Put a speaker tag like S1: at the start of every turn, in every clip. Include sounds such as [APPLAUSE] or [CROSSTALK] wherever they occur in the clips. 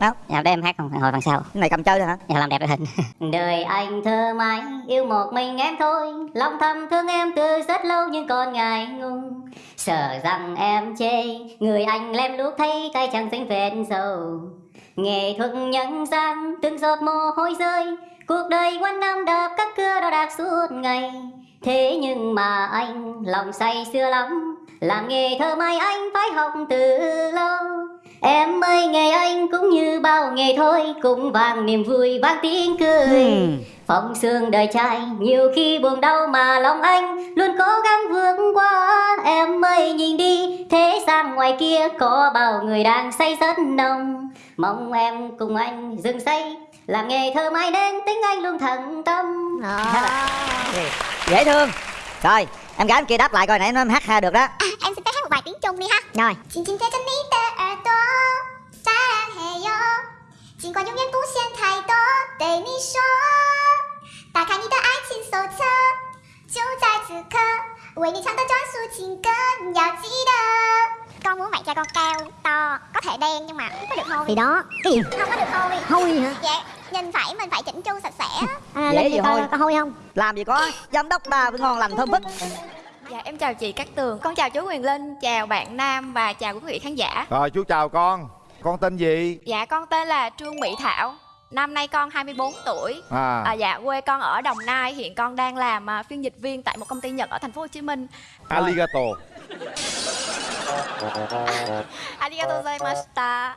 S1: Nào Dạ để em hát không hồi phần sau.
S2: Cái này cầm chơi thôi hả?
S1: Dạ làm đẹp đội hình. [LAUGHS] Đời anh thơ mãi yêu một mình em thôi. Lòng thầm thương em từ rất lâu nhưng còn ngại ngùng. Sợ rằng em chê Người anh lem luốc thấy tay chẳng dính vết dầu. Nghệ thuật nhân gian từng giọt mồ hôi rơi. Cuộc đời quanh năm đạp các cưa đo đạc suốt ngày. Thế nhưng mà anh lòng say xưa lắm. Làm nghề thơ mai anh phải học từ lâu Em ơi nghề anh cũng như bao nghề thôi Cũng vang niềm vui vang tiếng cười.
S2: Hmm.
S1: Phong sương đời trai nhiều khi buồn đau mà lòng anh Luôn cố gắng vượt qua. Em ơi nhìn đi thế gian ngoài kia Có bao người đang say rất nồng. Mong em cùng anh dừng say Làm nghề thơ mai đến tính anh luôn thận tâm.
S2: Dễ thương Rồi em gái em kia đáp lại coi nãy nó em hát ha được đó
S3: À, em xin phép hát một bài tiếng Trung đi ha
S2: Rồi
S3: 紧紧贴着你的耳朵，撒浪嘿哟。尽管永远不嫌太多，对你说，打开你的爱情手册，就在此刻，为你唱的专属情歌，你要记得。Con muốn vậy cho con cao, to, có thể đen nhưng mà không có được hôi
S4: thì đó cái gì
S3: Không có được hôi
S4: hôi hả
S3: Dạ, nhìn phải mình phải chỉnh chu sạch sẽ
S4: à,
S2: Dễ gì
S4: gì coi
S2: hôi.
S4: có hôi không?
S2: Làm gì có Giám đốc phải ngon lành thơm phức.
S5: Dạ em chào chị Cát Tường. Con chào chú Quyền Linh Chào bạn Nam và chào quý vị khán giả.
S6: Rồi chú chào con. Con tên gì?
S5: Dạ con tên là Trương Mỹ Thảo. Năm nay con 24 tuổi.
S6: À,
S5: à, Dạ quê con ở Đồng Nai. Hiện con đang làm à, phiên dịch viên tại một công ty Nhật ở thành phố Hồ Chí Minh.
S6: Aligato [LAUGHS]
S5: Arigatou gozaimashita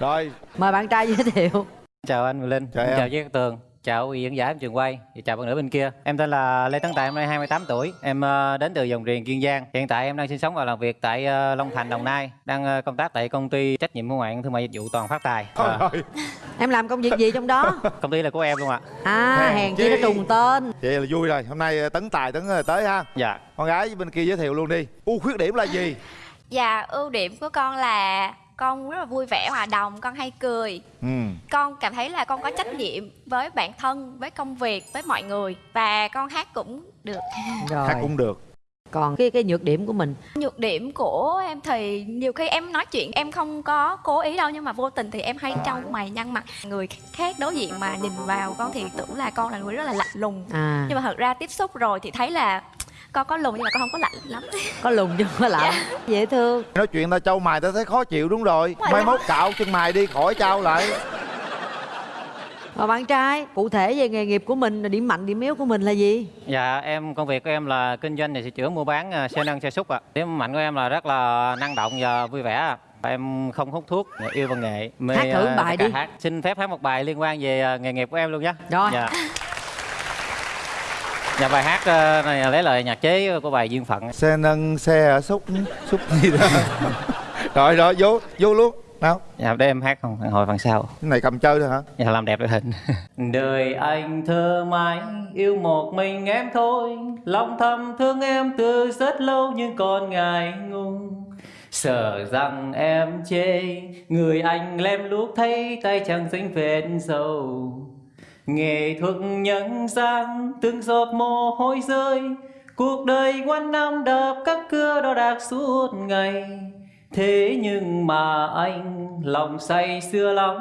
S6: Rồi
S2: Mời bạn trai giới thiệu
S7: Chào anh Linh,
S6: Chào em.
S7: chào Cát Tường, chào quý vị khán giả em trường quay, và chào bạn nữ bên kia. Em tên là Lê Tấn Tài, năm nay 28 tuổi. Em ờ, đến từ dòng riền Kiên Giang. Hiện tại em đang sinh sống và làm việc tại ờ, Long Thành, Đồng Nai. Đang ờ, công tác tại công ty trách nhiệm hữu hạn thương mại dịch vụ Toàn Phát Tài.
S6: Rồi
S2: Em làm công việc gì trong đó [LAUGHS]
S7: công ty là của em luôn ạ.
S2: À
S6: Hèn
S2: hèn
S6: chi.
S2: nó trùng tên
S6: Vậy là vui rồi Hôm nay Tấn Tài Tấn tới ha
S7: Dạ.
S6: Con gái bên kia giới thiệu luôn đi ưu khuyết điểm là gì?
S5: Dạ ưu điểm của con là con rất là vui vẻ hòa đồng con hay cười.
S6: Ừ.
S5: Con cảm thấy là con có trách nhiệm với bản thân với công việc với mọi người và con hát cũng được. [LAUGHS]
S2: Rồi.
S6: Hát cũng được.
S2: Còn cái cái nhược điểm của mình?
S5: Nhược điểm của em thì nhiều khi em nói chuyện em không có cố ý đâu nhưng mà vô tình thì em hay trâu mày nhăn mặt. Người khác đối diện mà nhìn vào con thì tưởng là con là người rất là lạnh lùng.
S2: À.
S5: Nhưng mà thật ra tiếp xúc rồi thì thấy là con có lùng nhưng mà con không có lạnh lắm
S2: có lùn không có lạnh Dễ thương
S6: Nói chuyện ta trâu mày ta thấy khó chịu đúng rồi
S5: Đúng.
S6: Mai mốt cạo chân mày đi khỏi trao lại
S2: Và bạn trai cụ thể về nghề nghiệp của mình Điểm mạnh điểm yếu của mình là gì
S7: Dạ em công việc của em là kinh doanh và sửa chữa mua bán ờ, xe nâng xe xúc ạ. Điểm mạnh của em là rất là năng động và vui vẻ ạ. Em không hút thuốc, yêu văn nghệ, mê
S2: Hát thử
S7: ờ,
S2: bài đi.
S7: Hát. Xin phép hát một bài liên quan về ờ, nghề nghiệp của em luôn nhé.
S2: Rồi.
S7: Dạ. [LAUGHS] Dạ bài hát ờ, này lấy lời nhạc chế của bài Duyên Phận.
S6: Xe nâng xe ở xúc Xúc gì đó. [LAUGHS] Rồi rồi vô vô luôn. Nào.
S7: Dạ để em hát không? Hồi phần sau.
S6: Cái này cầm chơi thôi hả?
S7: Dạ làm đẹp đội hình. [LAUGHS] Đời anh thơ mãi Yêu một mình em thôi. Lòng thầm thương em từ rất lâu Nhưng còn ngại ngùng. Sợ rằng em chê Người anh lem luốc thấy Tay chẳng dính vết dầu Nghệ thuật nhân gian Từng giọt mồ hôi rơi. Cuộc đời quanh năm đạp các cưa đo đạc suốt ngày. Thế nhưng mà anh, lòng say xưa lắm.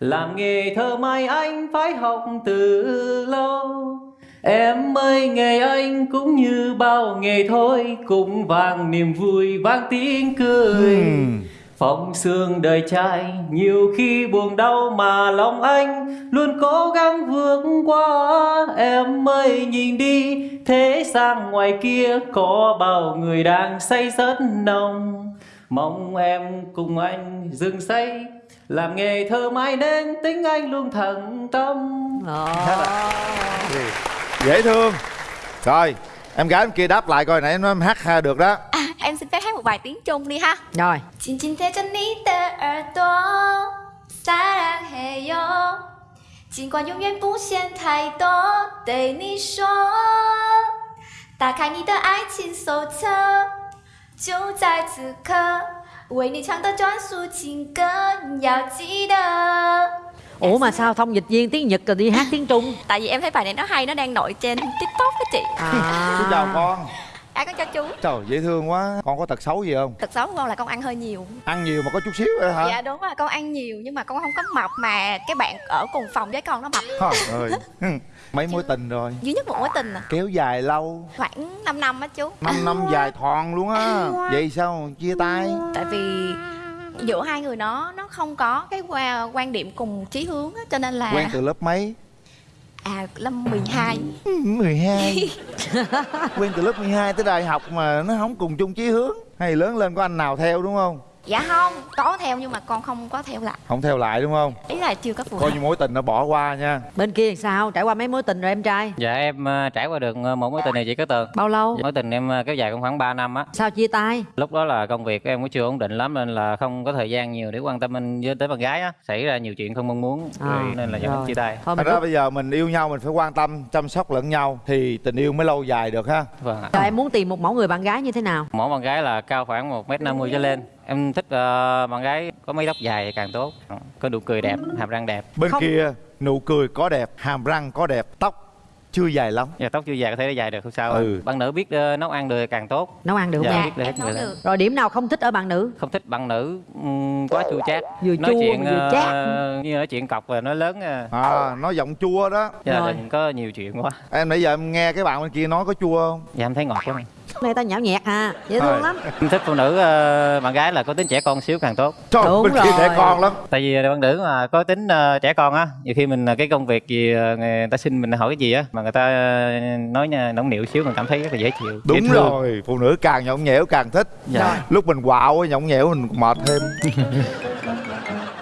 S7: Làm nghề thơ mai anh phải học từ lâu. Em ơi, nghề anh cũng như bao nghề thôi. Cũng vang niềm vui, vang tiếng cười.
S6: Hmm.
S7: Phong sương đời trai nhiều khi buồn đau mà lòng anh luôn cố gắng vượt qua. Em ơi nhìn đi thế gian ngoài kia có bao người đang say rất nồng. Mong em cùng anh dừng say làm nghề thơ mãi nên tính anh luôn thận tâm.
S6: Dễ thương. Rồi Em gái em kia đáp lại coi nãy nó em hát ha được đó.
S5: À, em xin một bài tiếng Trung đi ha
S2: Rồi
S5: 紧紧贴着你的耳朵，撒浪嘿哟。尽管永远不嫌太多，对你说，打开你的爱情手册，就在此刻，为你唱的专属情歌，你要记得。
S2: Ủa mà sao thông dịch viên tiếng Nhật rồi đi hát tiếng Trung
S5: Tại vì em thấy bài này nó hay, nó đang nổi trên TikTok đó chị.
S2: à.
S6: Xin chào con
S5: ai con cho chú.
S6: Trời dễ thương quá. Con có tật xấu gì không?
S5: Tật xấu của con là con ăn hơi nhiều.
S6: Ăn nhiều mà có chút xíu rồi hả?
S5: Dạ đúng rồi con ăn nhiều nhưng mà con không có mập mà cái bạn ở cùng phòng với con nó mập.
S6: Trời ơi. [LAUGHS] Mấy mối tình rồi?
S5: duy nhất một mối tình à?
S6: Kéo dài lâu.
S5: Khoảng 5 năm á chú.
S6: 5 năm dài thòn luôn á. Vậy sao chia tay?
S5: Tại vì giữa hai người nó nó không có cái qua- quan điểm cùng chí hướng á cho nên là
S6: quen từ lớp mấy
S5: à năm 12
S6: Ừ, 12 quen từ lớp 12 tới đại học mà nó không cùng chung chí hướng hay lớn lên có anh nào theo đúng không
S5: dạ không có theo nhưng mà con không có theo lại.
S6: Không theo lại đúng không?
S5: Ý là chưa có phù
S6: coi như mối tình nó bỏ qua nha.
S2: Bên kia làm sao? Trải qua mấy mối tình rồi em trai?
S7: Dạ em ờ, trải qua được ờ, một mối tình này chị có tường
S2: bao lâu?
S7: Mối tình em ờ, kéo dài cũng khoảng 3 năm á.
S2: Sao chia tay?
S7: Lúc đó là công việc của em cũng chưa ổn định lắm Nên là không có thời gian nhiều để quan tâm anh với tới bạn gái á. Xảy ra nhiều chuyện không mong muốn
S2: À,
S7: Nên là dẫn chia tay.
S2: Thôi
S6: Thật ra bây giờ mình yêu nhau mình phải quan tâm chăm sóc lẫn nhau thì tình yêu mới lâu dài được ha.
S7: Vâng ạ.
S2: Em muốn tìm một mẫu người bạn gái như thế nào?
S7: Mỗi bạn gái là cao khoảng 1m50 trở lên Em thích ờ, bạn gái có mái tóc dài càng tốt Có nụ cười đẹp, hàm răng đẹp.
S6: Bên
S2: Không.
S6: kia nụ cười có đẹp hàm răng có đẹp tóc chưa dài lắm.
S7: Dạ tóc chưa dài có thể dài được không sao.
S6: Ừ.
S7: Bạn nữ biết ờ, nấu ăn được càng tốt.
S2: Nấu ăn được không
S7: Dạ
S2: em
S7: biết được.
S5: Được.
S2: Rồi điểm nào không thích ở bạn nữ?
S7: Không thích bạn nữ ừm, quá chua chát.
S2: Vừa
S7: Nói
S2: chua
S7: chuyện
S2: vừa
S7: ờ,
S2: chát.
S7: như nói chuyện cọc và nói lớn ờ,
S6: à nó giọng chua đó.
S7: Gia
S2: Rồi.
S7: có nhiều chuyện quá.
S6: Em nãy giờ em nghe cái bạn bên kia nói có chua không?
S7: Dạ em thấy ngọt lắm
S2: này ta nhão nhẹt ha dễ thương lắm
S7: Em thích phụ nữ ờ, bạn gái là có tính trẻ con xíu càng tốt
S6: trời
S2: Đúng rồi.
S6: trẻ con lắm
S7: tại vì bạn nữ mà có tính ờ, trẻ con á nhiều khi mình ờ, cái công việc gì ờ, người ta xin mình hỏi cái gì á mà người ta ờ, nói nóng nịu xíu mình cảm thấy rất là dễ chịu dễ
S6: đúng
S7: thương.
S6: rồi phụ nữ càng nhõng nhẽo càng thích
S7: Dạ.
S6: lúc mình quạo nhõng nhẽo mình mệt thêm [LAUGHS]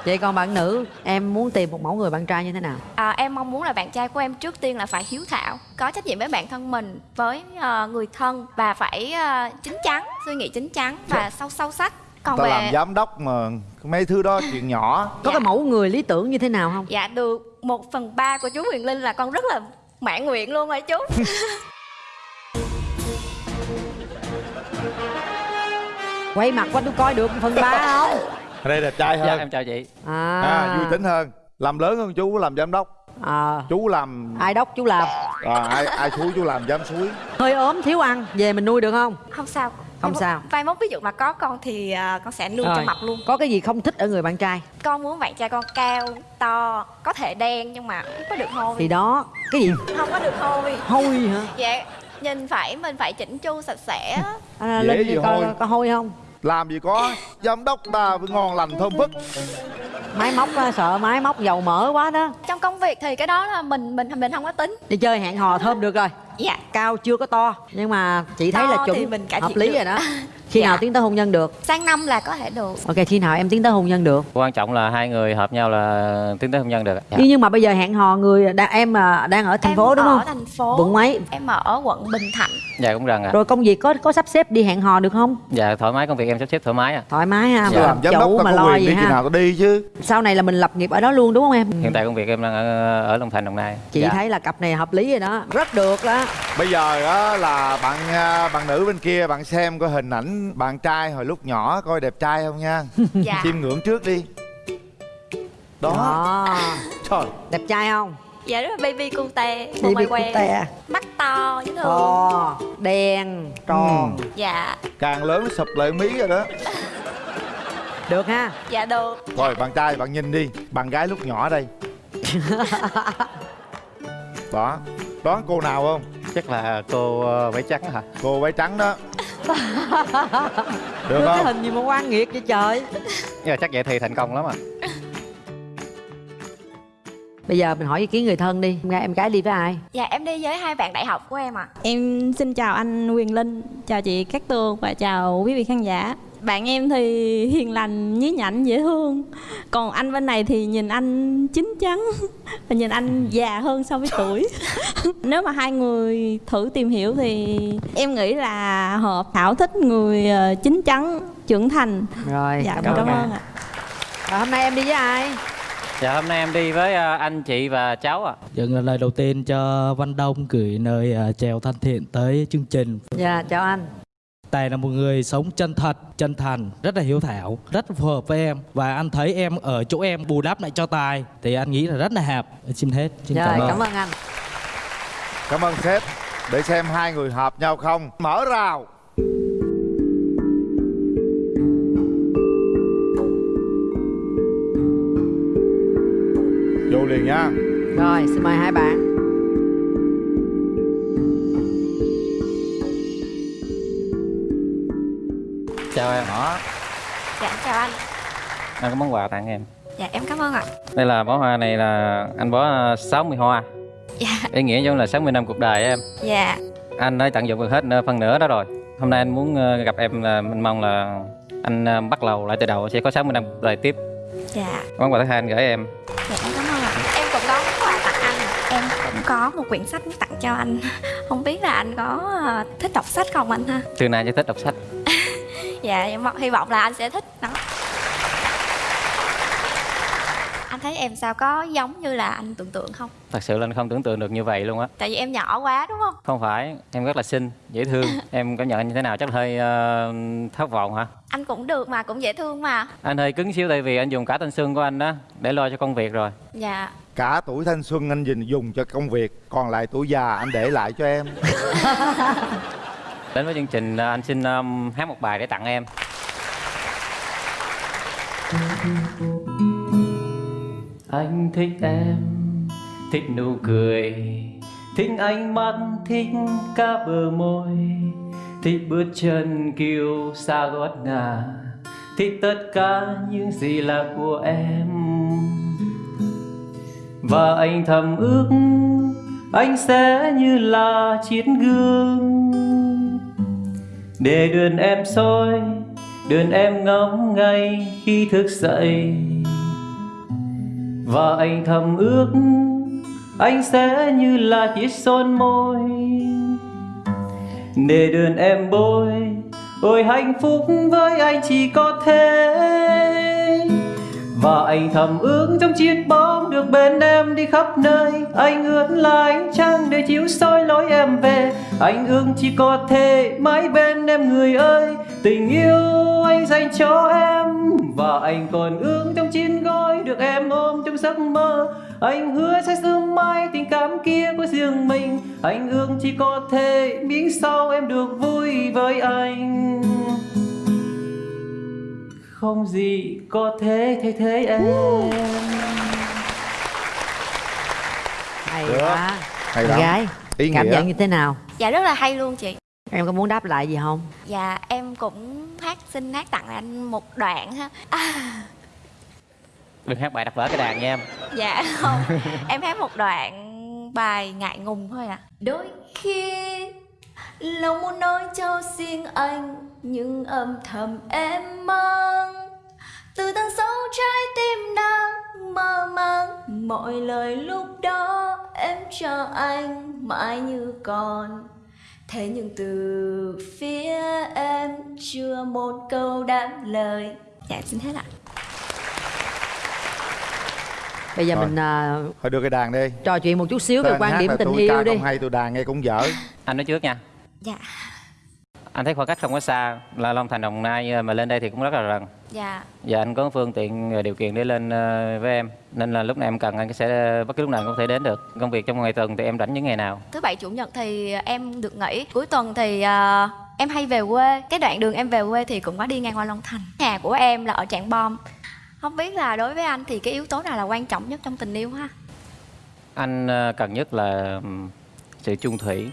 S2: vậy còn bạn nữ em muốn tìm một mẫu người bạn trai như thế nào?
S5: À, em mong muốn là bạn trai của em trước tiên là phải hiếu thảo có trách nhiệm với bản thân mình với ờ, người thân và phải ờ, chín chắn suy nghĩ chín chắn và sâu sâu sắc. Còn
S6: ta
S5: về
S6: làm giám đốc mà mấy thứ đó chuyện nhỏ.
S2: Có
S5: Dạ.
S2: cái mẫu người lý tưởng như thế nào không?
S5: Dạ được. Một phần ba của chú Huyền Linh là con rất là mãn nguyện luôn rồi chú. [LAUGHS]
S2: Quay mặt qua tôi coi được phần ba không
S6: ở đây đẹp trai
S7: dạ
S6: hơn.
S7: em chào chị.
S2: À,
S6: à, vui tính hơn. Làm lớn hơn chú làm giám đốc.
S2: À,
S6: chú làm
S2: ai đốc chú làm?
S6: À, ai ai suối chú làm giám suối.
S2: Hơi ốm thiếu ăn. Về mình nuôi được không?
S5: Không sao.
S2: Không sao.
S5: mai mốt ví dụ mà có con thì ờ, con sẽ nuôi cho
S2: Rồi.
S5: mập luôn.
S2: Có cái gì không thích ở người bạn trai?
S5: Con muốn bạn trai con cao to có thể đen nhưng mà không có được hôi.
S2: Thì đó. Cái gì?
S5: Không có được hôi.
S2: Hôi hả?
S5: Dạ nhìn phải mình phải chỉnh chu sạch sẽ.
S2: À,
S6: Dễ
S2: lên
S6: gì
S2: coi
S6: hôi.
S2: có hôi không
S6: làm gì có giám đốc ta phải ngon lành thơm phức.
S2: Máy móc á, sợ máy móc dầu mỡ quá đó.
S5: Trong công việc thì cái đó là mình mình mình không có tính.
S2: Đi chơi hẹn hò thơm được rồi.
S5: Dạ.
S2: Cao chưa có to nhưng mà chị thấy là chuẩn
S5: mình cải
S2: hợp lý
S5: được.
S2: rồi đó [LAUGHS] khi
S5: Dạ.
S2: nào tiến tới hôn nhân được?
S5: Sang năm là có thể được.
S2: Ok khi nào em tiến tới hôn nhân được?
S7: Quan trọng là hai người hợp nhau là tiến tới hôn nhân được ạ. dạ.
S2: nhưng nhưng mà bây giờ hẹn hò người đã, em à, đang ở thành
S5: em
S2: phố đúng
S5: ở
S2: không?
S5: thành phố.
S2: Quận mấy
S5: em ở quận Bình Thạnh.
S7: Dạ cũng rằng ạ.
S2: Rồi công việc có có sắp xếp đi hẹn hò được không?
S7: Dạ thoải mái công việc em sắp xếp thoải mái à
S2: thoải mái ha
S7: Dạ.
S2: mà
S6: làm giám đốc
S2: mà
S6: có
S2: lo
S6: quyền
S2: gì
S6: đi khi
S2: ha.
S6: nào ta đi chứ.
S2: Sau này là mình lập nghiệp ở đó luôn đúng không em?
S7: Hiện tại công việc em đang ở, ở Long Thành Đồng Nai.
S2: Chị
S7: Dạ.
S2: thấy là cặp này hợp lý rồi đó. Rất được đó.
S6: Bây giờ á là bạn à, bạn nữ bên kia bạn xem coi hình ảnh bạn trai hồi lúc nhỏ coi đẹp trai không nha? [LAUGHS]
S5: Dạ.
S6: Chiêm ngưỡng trước đi. Đó.
S2: Đó [LAUGHS]
S6: trời.
S2: Đẹp trai không?
S5: Dạ rất là baby cute một
S2: bị
S5: ngoài
S2: cute.
S5: quen mắt to dễ thương
S2: to đen tròn.
S5: Dạ.
S6: Càng lớn sụp lại mí rồi đó.
S2: Được ha?
S5: Dạ được.
S6: Rồi bạn trai bạn nhìn đi. Bạn gái lúc nhỏ đây. [LAUGHS] Đó. Đoán cô nào không?
S7: Chắc là cô ờ, váy trắng hả?
S6: Cô váy trắng đó [LAUGHS] được
S2: Đưa cái
S6: không?
S2: hình gì mà quan nghiệt vậy trời?
S7: Nhưng mà chắc vậy thì thành công lắm à.
S2: Bây giờ mình hỏi ý kiến người thân đi. Em gái em gái đi với ai?
S5: Dạ em đi với hai bạn đại học của em ạ.
S4: Em xin chào anh Quyền Linh, chào chị Cát Tường và chào quý vị khán giả. Bạn em thì hiền lành, nhí nhảnh, dễ thương. Còn anh bên này thì nhìn anh chín chắn và [LAUGHS] nhìn anh già hơn so với tuổi. [LAUGHS] Nếu mà hai người thử tìm hiểu thì em nghĩ là hợp Thảo thích người ờ, chín chắn, trưởng thành.
S2: rồi
S4: Dạ,
S2: cảm
S4: cảm,
S2: ơn
S4: ạ.
S2: rồi hôm nay em đi với ai
S7: dạ hôm nay em đi với ờ, anh chị và cháu ạ
S8: Dân là lời đầu tiên cho Văn Đông gửi lời à, chào thân thiện tới chương trình.
S2: dạ chào anh
S8: Tài là một người sống chân thật, chân thành, rất là hiếu thảo, rất phù hợp với em. Và anh thấy em ở chỗ em bù đắp lại cho Tài thì anh nghĩ là rất là hợp. Xin hết, xin
S2: rồi
S8: cảm ơn.
S2: cảm ơn anh.
S6: Cảm ơn sếp. Để xem hai người hợp nhau không. Mở rào. Vô liền nha.
S2: Rồi xin mời hai bạn
S7: chào em.
S6: Đó.
S5: Dạ chào anh.
S7: Anh có món quà tặng em.
S5: Dạ em cảm ơn ạ.
S7: Đây là bó hoa này là anh bó ờ, 60 hoa.
S5: Dạ.
S7: Ý nghĩa giống là 60 năm cuộc đời em.
S5: Dạ.
S7: Anh đã tận dụng được hết phần nửa đó rồi. Hôm nay anh muốn ờ, gặp em là mình mong là anh ờ, bắt đầu lại từ đầu sẽ có 60 năm cuộc đời tiếp.
S5: Dạ.
S7: Món quà thứ hai anh gửi em.
S5: Dạ em cảm ơn ạ. Em cũng có món quà tặng anh. Em cũng có một quyển sách tặng cho anh. [LAUGHS] Không biết là anh có ờ, thích đọc sách không anh ha?
S7: Từ nay chỉ thích đọc sách
S5: Dạ em hy vọng là anh sẽ thích. Nó Anh thấy em sao? Có giống như là anh tưởng tượng không?
S7: thật sự là anh không tưởng tượng được như vậy luôn á.
S5: Tại vì em nhỏ quá đúng không?
S7: không phải em rất là xinh dễ thương. [LAUGHS] Em cảm nhận anh như thế nào? Chắc hơi ờ, thất vọng hả?
S5: Anh cũng được mà, cũng dễ thương mà.
S7: Anh hơi cứng xíu tại vì anh dùng cả thanh xuân của anh đó để lo cho công việc rồi.
S5: Dạ.
S6: Cả tuổi thanh xuân anh dùng dùng cho công việc còn lại tuổi già anh để lại cho em [LAUGHS]
S7: đến với chương trình à, anh xin um, hát một bài để tặng em. Anh thích em thích nụ cười thích ánh mắt thích cả bờ môi thích bước chân kiêu xa gót ngà thích tất cả những gì là của em. Và anh thầm ước anh sẽ như là chiếc gương để đường em soi đường em ngắm ngay khi thức dậy. Và anh thầm ước, anh sẽ như là chiếc son môi. Để đường em bôi, ôi hạnh phúc với anh chỉ có thế và anh thầm ước trong chiếc bóng được bên em đi khắp nơi. Anh ước là ánh trăng để chiếu soi lối em về? Anh ước chỉ có thể mãi bên em người ơi. Tình yêu anh dành cho em. Và anh còn ước trong chiếc gói được em ôm trong giấc mơ. Anh hứa sẽ sớm mai tình cảm kia của riêng mình. Anh ước chỉ có thể miếng sau em được vui với anh không gì có thể thay thế em.
S2: Hay
S6: Được.
S2: quá.
S6: Hay lắm.
S2: gái
S6: ý
S2: cảm
S6: nghĩa.
S2: nhận như thế nào?
S5: Dạ rất là hay luôn chị.
S2: Em có muốn đáp lại gì không?
S5: Dạ em cũng hát xin hát tặng anh một đoạn ha. À,
S7: đừng hát bài đập vỡ cái đàn nha em.
S5: Dạ không. Em hát một đoạn bài ngại ngùng thôi à Đôi khi Lòng muốn nói cho riêng anh Nhưng âm thầm em mang. Từ tận sâu trái tim đang mơ màng Mọi lời lúc đó em cho anh mãi như còn. Thế nhưng từ phía em chưa một câu đáp lời. Dạ xin hết ạ.
S2: Bây giờ
S6: Rồi.
S2: mình à,
S6: thôi đưa cái đàn đi.
S2: trò chuyện một chút xíu về quan điểm tình
S6: tôi
S2: yêu
S6: ca
S2: đi.
S6: không hay tôi đàn nghe cũng dở.
S7: Anh nói trước nha
S5: Dạ.
S7: Anh thấy khoảng cách không có xa là long thành đồng nai mà lên đây thì cũng rất là gần
S5: Dạ.
S7: Và anh có phương tiện và điều kiện để lên ờ, với em nên là lúc nào em cần anh sẽ bất cứ lúc nào cũng có thể đến được. Công việc trong ngày tuần thì em rảnh những ngày nào?
S5: Thứ bảy chủ nhật thì em được nghỉ. Cuối tuần thì ờ, em hay về quê. Cái đoạn đường em về quê thì cũng có đi ngang qua long thành. Nhà của em là ở trảng bom. Không biết là đối với anh thì cái yếu tố nào là quan trọng nhất trong tình yêu ha?
S7: Anh ờ, cần nhất là sự chung thủy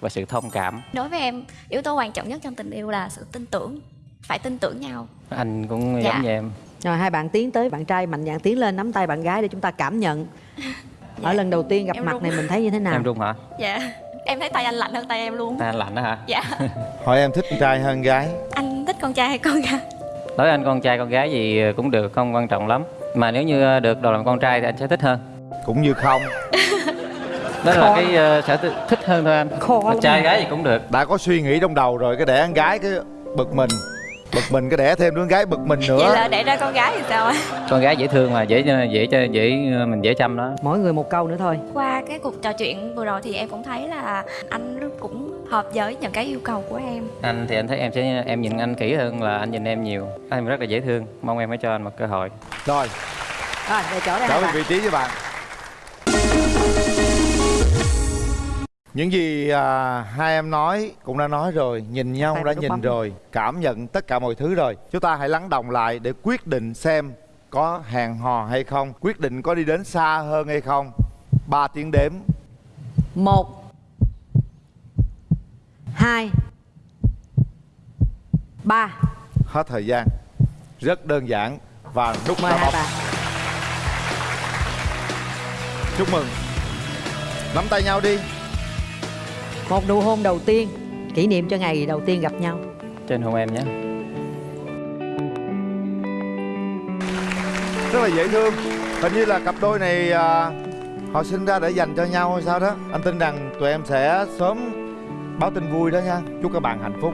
S7: và sự thông cảm.
S5: Đối với em yếu tố quan trọng nhất trong tình yêu là sự tin tưởng phải tin tưởng nhau.
S7: Anh cũng
S5: Dạ.
S7: giống như em.
S2: Rồi hai bạn tiến tới bạn trai mạnh dạn tiến lên nắm tay bạn gái để chúng ta cảm nhận. [LAUGHS] Ở lần đầu tiên gặp
S5: Em
S2: mặt
S5: run.
S2: này mình thấy như thế nào?
S7: Em run hả?
S5: Dạ. Em thấy tay anh lạnh hơn tay em luôn.
S7: Tay anh lạnh đó hả?
S5: Dạ. [LAUGHS]
S6: Hỏi em thích con trai hơn gái.
S5: Anh thích con trai hay con gái?
S7: Đối với anh con trai con gái gì cũng được không quan trọng lắm. Mà nếu như được đồ làm con trai thì anh sẽ thích hơn.
S6: Cũng như không
S7: đó là cái ờ, sở thích hơn thôi anh.
S2: Khó
S7: Mà trai gái gì cũng được.
S6: Đã có suy nghĩ trong đầu rồi cái đẻ con gái cái bực mình bực mình cái đẻ thêm đứa con gái bực mình nữa.
S5: Vậy là để ra con gái thì sao ạ
S7: con gái dễ thương mà dễ dễ dễ dễ mình dễ chăm đó.
S2: Mỗi người một câu nữa thôi.
S5: Qua cái cuộc trò chuyện vừa rồi thì em cũng thấy là anh cũng hợp với những cái yêu cầu của em.
S7: Anh thì anh thấy em sẽ em nhìn anh kỹ hơn là anh nhìn em nhiều. Anh rất là dễ thương. Mong em hãy cho anh một cơ hội.
S6: Rồi.
S2: Rồi về chỗ đây
S6: trở
S2: hai
S6: về
S2: bạn?
S6: vị trí với bạn những gì à, hai em nói cũng đã nói rồi nhìn nhau đã nhìn
S2: bấm.
S6: rồi cảm nhận tất cả mọi thứ rồi. Chúng ta hãy lắng đồng lại để quyết định xem có hẹn hò hay không quyết định có đi đến xa hơn hay không. Ba tiếng đếm.
S2: Một hai ba.
S6: Hết thời gian. Rất đơn giản và nút
S2: mời hai bạn.
S6: Chúc mừng. Nắm tay nhau đi
S2: một nụ hôn đầu tiên kỷ niệm cho ngày đầu tiên gặp nhau.
S7: Trên hôn em nhé.
S6: Rất là dễ thương. Hình như là cặp đôi này à, họ sinh ra để dành cho nhau hay sao đó. Anh tin rằng tụi em sẽ sớm báo tin vui đó nha. Chúc các bạn hạnh phúc